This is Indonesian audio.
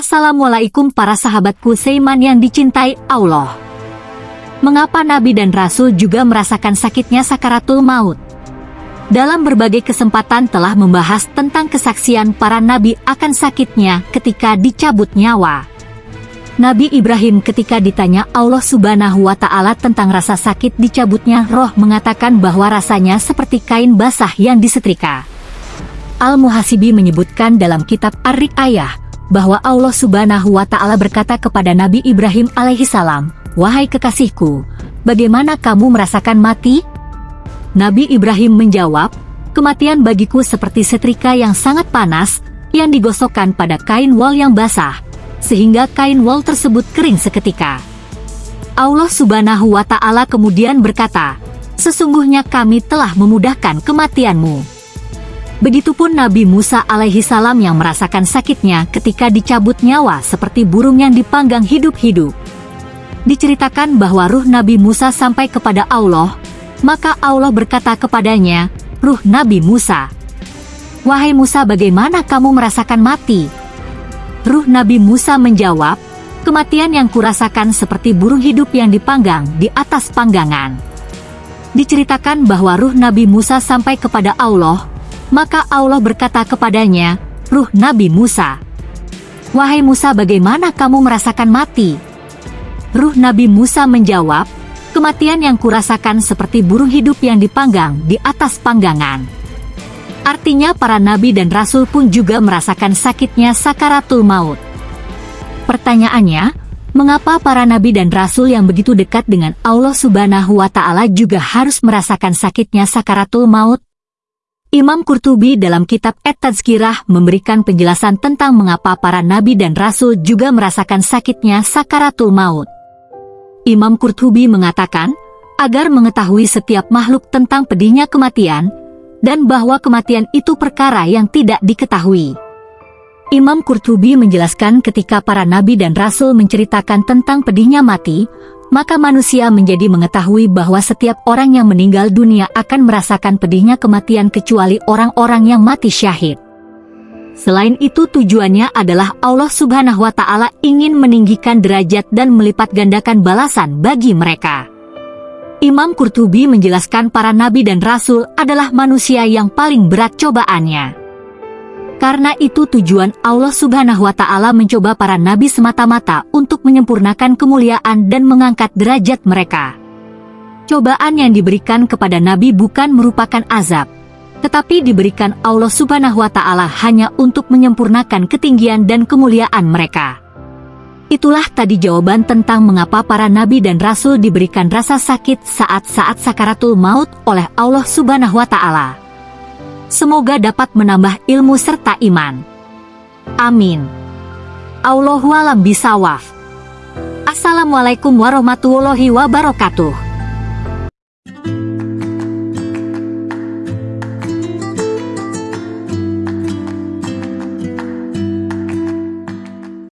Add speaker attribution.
Speaker 1: Assalamualaikum para sahabatku Seiman yang dicintai Allah. Mengapa Nabi dan Rasul juga merasakan sakitnya sakaratul maut? Dalam berbagai kesempatan telah membahas tentang kesaksian para nabi akan sakitnya ketika dicabut nyawa. Nabi Ibrahim ketika ditanya Allah subhanahu wa ta'ala tentang rasa sakit dicabutnya roh mengatakan bahwa rasanya seperti kain basah yang disetrika. Al-Muhasibi menyebutkan dalam kitab Ar-Rik Ayah, bahwa Allah subhanahu wa ta'ala berkata kepada Nabi Ibrahim alaihi salam, Wahai kekasihku, bagaimana kamu merasakan mati? Nabi Ibrahim menjawab, Kematian bagiku seperti setrika yang sangat panas, yang digosokkan pada kain wol yang basah, sehingga kain wol tersebut kering seketika. Allah subhanahu wa ta'ala kemudian berkata, Sesungguhnya kami telah memudahkan kematianmu. Begitupun Nabi Musa alaihi salam yang merasakan sakitnya ketika dicabut nyawa seperti burung yang dipanggang hidup-hidup. Diceritakan bahwa ruh Nabi Musa sampai kepada Allah, maka Allah berkata kepadanya, Ruh Nabi Musa, Wahai Musa bagaimana kamu merasakan mati? Ruh Nabi Musa menjawab, Kematian yang kurasakan seperti burung hidup yang dipanggang di atas panggangan. Diceritakan bahwa ruh Nabi Musa sampai kepada Allah, maka Allah berkata kepadanya, Ruh Nabi Musa, Wahai Musa bagaimana kamu merasakan mati? Ruh Nabi Musa menjawab, Kematian yang kurasakan seperti burung hidup yang dipanggang di atas panggangan. Artinya para nabi dan rasul pun juga merasakan sakitnya sakaratul maut. Pertanyaannya, mengapa para nabi dan rasul yang begitu dekat dengan Allah subhanahu wa ta'ala juga harus merasakan sakitnya sakaratul maut? Imam Qurtubi dalam kitab At-Tazkirah memberikan penjelasan tentang mengapa para nabi dan rasul juga merasakan sakitnya sakaratul maut. Imam Qurtubi mengatakan, agar mengetahui setiap makhluk tentang pedihnya kematian, dan bahwa kematian itu perkara yang tidak diketahui. Imam Qurtubi menjelaskan ketika para nabi dan rasul menceritakan tentang pedihnya mati, maka manusia menjadi mengetahui bahwa setiap orang yang meninggal dunia akan merasakan pedihnya kematian kecuali orang-orang yang mati syahid. Selain itu tujuannya adalah Allah subhanahu wa ta'ala ingin meninggikan derajat dan melipat gandakan balasan bagi mereka. Imam Qurtubi menjelaskan para nabi dan rasul adalah manusia yang paling berat cobaannya. Karena itu tujuan Allah subhanahu wa ta'ala mencoba para nabi semata-mata untuk menyempurnakan kemuliaan dan mengangkat derajat mereka. Cobaan yang diberikan kepada nabi bukan merupakan azab, tetapi diberikan Allah subhanahu wa ta'ala hanya untuk menyempurnakan ketinggian dan kemuliaan mereka. Itulah tadi jawaban tentang mengapa para nabi dan rasul diberikan rasa sakit saat-saat sakaratul maut oleh Allah subhanahu wa ta'ala. Semoga dapat menambah ilmu serta iman. Amin. Allahualam bisawaf. Assalamualaikum warahmatullahi wabarakatuh.